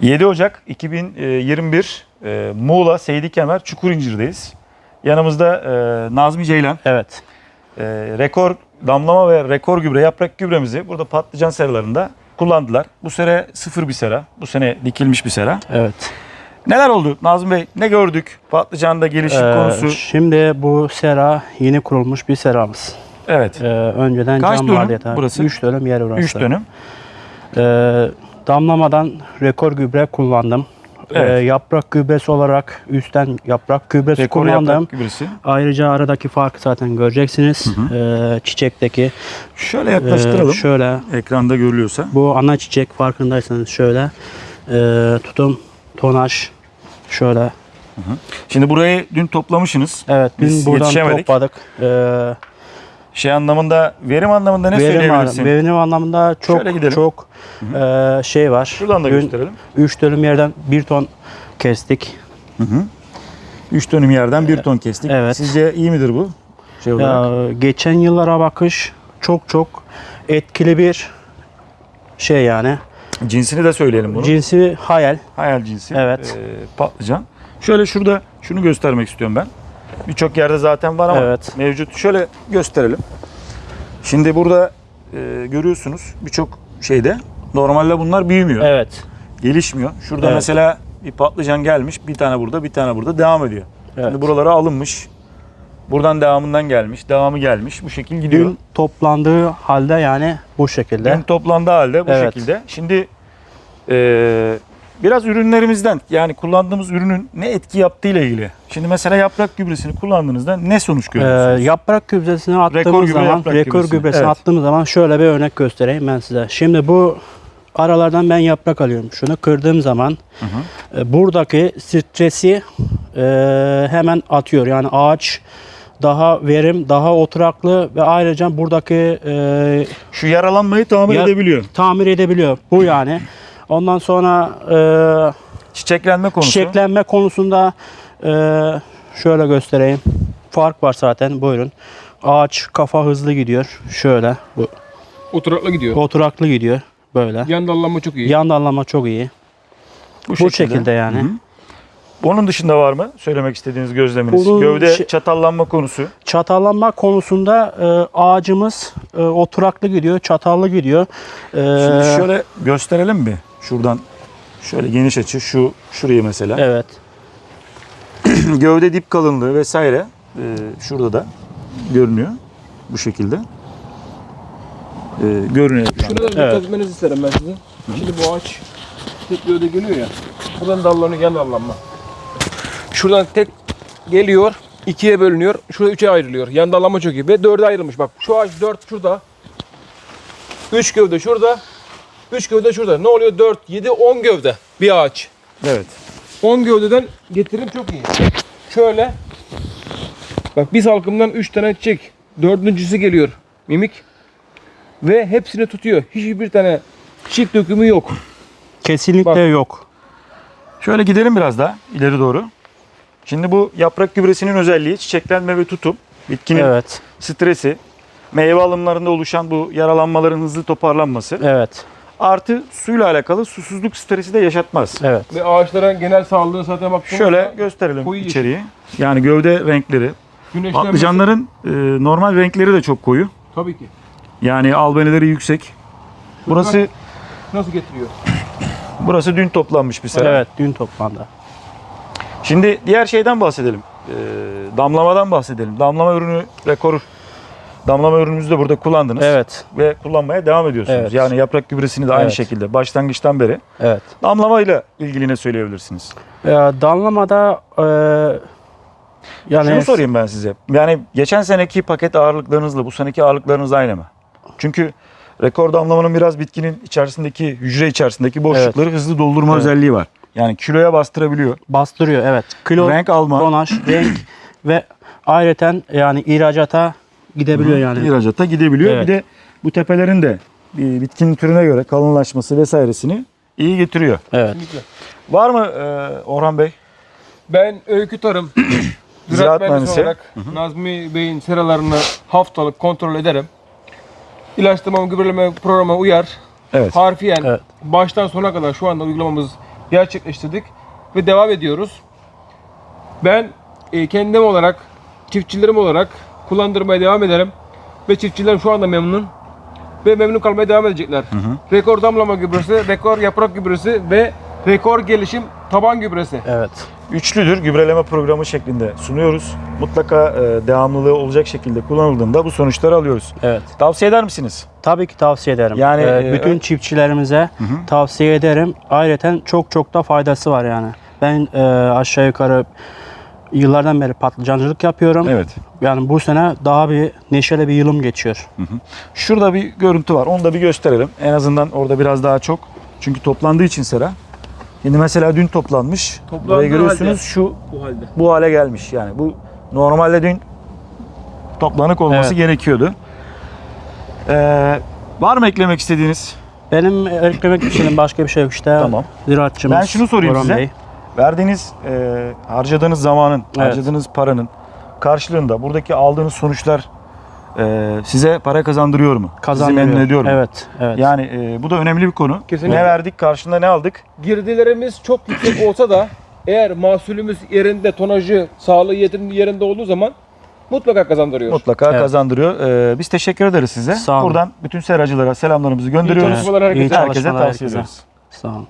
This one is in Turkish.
7 Ocak 2021 e, Muğla Seydi Kemer Çukurincir'deyiz. Yanımızda e, Nazmi Ceylan. Evet. E, rekor damlama ve rekor gübre yaprak gübremizi burada patlıcan seralarında kullandılar. Bu sene sıfır bir sera. Bu sene dikilmiş bir sera. Evet. Neler oldu Nazmi Bey? Ne gördük? Patlıcanda gelişim Ee, konusu. Şimdi bu sera yeni kurulmuş bir seramız. Evet. Ee, önceden Kaç cam dönüm vardı burası? 3 dönüm yer burası. 3 dönüm. Ee, damlamadan rekor gübre kullandım. Evet. Ee, yaprak gübresi olarak üstten yaprak gübresi Rekor kullandım. yaprak gübresi. Ayrıca aradaki farkı zaten göreceksiniz. Ee, çiçekteki. Şöyle Ee, yaklaştıralım. şöyle Ekranda görülüyorsa. bu ana çiçek farkındaysanız şöyle. Ee, tutum, tonaj şöyle. Şimdi burayı dün toplamışsınız. Evet biz buradan topladık. Ee, Şey anlamında, verim anlamında ne verim, söyleyebilirsin? verim anlamında çok çok e, şey var. Şuradan da gösterelim. 3 dönüm yerden 1 ton kestik. 3 dönüm yerden 1 ton kestik. Evet. Sizce iyi midir bu? Şey olarak. Ya, geçen yıllara bakış çok çok etkili bir şey yani. Cinsini de söyleyelim bunu. Cinsi hayal. Hayal cinsi. Evet. Ee, patlıcan. Şöyle şurada şunu göstermek istiyorum ben. Birçok yerde zaten var ama Evet. mevcut. Şöyle gösterelim. Şimdi burada e, görüyorsunuz birçok şeyde normalde bunlar büyümüyor. Evet. Gelişmiyor. Şurada Evet. mesela bir patlıcan gelmiş. Bir tane burada, bir tane burada devam ediyor. Evet. Şimdi buralara alınmış. Buradan devamından gelmiş, devamı gelmiş. Bu şekil gidiyor. Dün toplandığı halde yani bu şekilde. Dün toplandığı halde bu Evet. şekilde. Şimdi e, biraz ürünlerimizden yani kullandığımız ürünün ne etki yaptığı ile ilgili. Şimdi mesela yaprak gübresini kullandığınızda ne sonuç Ee, görüyorsunuz? yaprak gübresini attığımız Rekor gübre, zaman, rekor gübresi. gübresini Evet. attığımız zaman şöyle bir örnek göstereyim ben size. Şimdi bu aralardan ben yaprak alıyorum. Şunu kırdığım zaman e, buradaki stresi e, hemen atıyor. Yani ağaç daha verim, daha oturaklı ve ayrıca buradaki e, Şu yaralanmayı tamir Ya- edebiliyor. tamir edebiliyor. Bu yani. Ondan sonra e, Çiçeklenme konusu. çiçeklenme konusunda e, şöyle göstereyim. Fark var zaten buyurun. Ağaç kafa hızlı gidiyor. Şöyle bu Oturaklı gidiyor. oturaklı gidiyor böyle. Yan dallanma çok iyi. Yan dallama çok iyi. Bu şekilde, yani. Hı hı. Onun dışında var mı söylemek istediğiniz gözleminiz? Onun Gövde çatallanma konusu. Çatallanma konusunda e, ağacımız e, oturaklı gidiyor, çatallı gidiyor. E, Şimdi şöyle gösterelim mi? Şuradan şöyle geniş açı şu şurayı mesela. Evet. Gövde dip kalınlığı vesaire e, şurada da görünüyor bu şekilde. E, görünüyor. ekranda. Şunu da Evet. dikkat etmenizi isterim ben sizin. Şimdi bu ağaç tek gövde geliyor ya. Buradan dallanıyor yan dallanma. Şuradan tek geliyor. ikiye bölünüyor. Şurada üçe ayrılıyor. Yan dallanma çok iyi. Ve dörde ayrılmış. Bak şu ağaç dört şurada. Üç gövde şurada. Üç gövde şurada. Ne oluyor? Dört, yedi, on gövde. Bir ağaç. Evet. 10 gövdeden getirim çok iyi. Şöyle. Bak bir salkımdan 3 tane çiçek. Dördüncüsü geliyor. Mimik. Ve hepsini tutuyor. Hiçbir tane çiçek dökümü yok. Kesinlikle Bak. yok. Şöyle gidelim biraz daha ileri doğru. Şimdi bu yaprak gübresinin özelliği çiçeklenme ve tutum. Bitkinin Evet. stresi, meyve alımlarında oluşan bu yaralanmaların hızlı toparlanması. Evet. Artı suyla alakalı susuzluk stresi de yaşatmaz. Evet. Ve ağaçların genel sağlığına zaten bak. Şöyle gösterelim Koyu yeşil. içeriği. Yani gövde renkleri. Güneşlenmesi- Patlıcanların e, normal renkleri de çok koyu. Tabii ki. Yani albeneleri yüksek. Burası Nasıl getiriyor? burası dün toplanmış bir sera. Evet, dün toplandı. Şimdi diğer şeyden bahsedelim. Ee, damlamadan bahsedelim. Damlama ürünü rekor damlama ürünümüzü de burada kullandınız. Evet. Ve kullanmaya devam ediyorsunuz. Evet. Yani yaprak gübresini de aynı Evet. şekilde başlangıçtan beri. Evet. Damlamayla ilgili ne söyleyebilirsiniz? Ya, damlamada e, yani Şunu sorayım ben size. Yani geçen seneki paket ağırlıklarınızla bu seneki ağırlıklarınız aynı mı? Çünkü rekor damlamanın biraz bitkinin içerisindeki hücre içerisindeki boşlukları hızlı doldurma Evet. özelliği var. Yani kiloya bastırabiliyor. bastırıyor evet. Kilo, Renk alma. tonaj, renk ve ayrıca yani ihracata gidebiliyor yani. İhracata gidebiliyor. Evet. Bir de bu tepelerin de bir bitkinin türüne göre kalınlaşması vesairesini iyi getiriyor. Evet. Kesinlikle. Var mı e, Orhan Bey? Ben Öykü Tarım Ziraat mühendisi olarak Nazmi Bey'in seralarını haftalık kontrol ederim. İlaçlama gübreleme programına uyar. Evet. Harfiyen Evet. baştan sona kadar şu anda uygulamamız gerçekleştirdik ve devam ediyoruz. Ben e, kendim olarak, çiftçilerim olarak kullandırmaya devam ederim ve çiftçilerim şu anda memnun ve memnun kalmaya devam edecekler. Rekor damlama gübresi, rekor yaprak gübresi ve rekor gelişim taban gübresi. Evet. Üçlüdür gübreleme programı şeklinde sunuyoruz. Mutlaka e, devamlılığı olacak şekilde kullanıldığında bu sonuçları alıyoruz. Evet. Tavsiye eder misiniz? Tabii ki tavsiye ederim. Yani, Ee, e, bütün çiftçilerimize tavsiye ederim. Ayrıca çok çok da faydası var yani. Ben e, aşağı yukarı yıllardan beri patlıcancılık yapıyorum. Evet. Yani bu sene daha bir neşeli bir yılım geçiyor. Şurada bir görüntü var. Onu da bir gösterelim. En azından orada biraz daha çok. Çünkü toplandığı için sera. Şimdi mesela dün toplanmış. Toplandığı Burayı görüyorsunuz halde. şu Bu halde. bu hale gelmiş. Yani bu normalde dün toplanık olması Evet. gerekiyordu. Ee, var mı eklemek istediğiniz? Benim eklemek istediğim başka bir şey yok işte. Tamam. Ziraatçımız Ben şunu sorayım Orhan size. Bey. Verdiğiniz, e, harcadığınız zamanın, Evet. harcadığınız paranın karşılığında buradaki aldığınız sonuçlar e, size para kazandırıyor mu? Kazandırıyor. Sizi memnun ediyor mu? Evet, evet. Yani e, bu da önemli bir konu. Kesinlikle. Ne verdik, karşılığında ne aldık? Girdilerimiz çok yüksek olsa da eğer mahsulümüz yerinde, tonajı, sağlığı yerinde, yerinde olduğu zaman mutlaka kazandırıyor. Mutlaka Evet. kazandırıyor. E, biz teşekkür ederiz size. Sağ olun. Buradan bütün seracılara selamlarımızı İyi gönderiyoruz. çalışmalar herkese. İyi Herkese tavsiye herkese. ediyoruz. Sağ olun.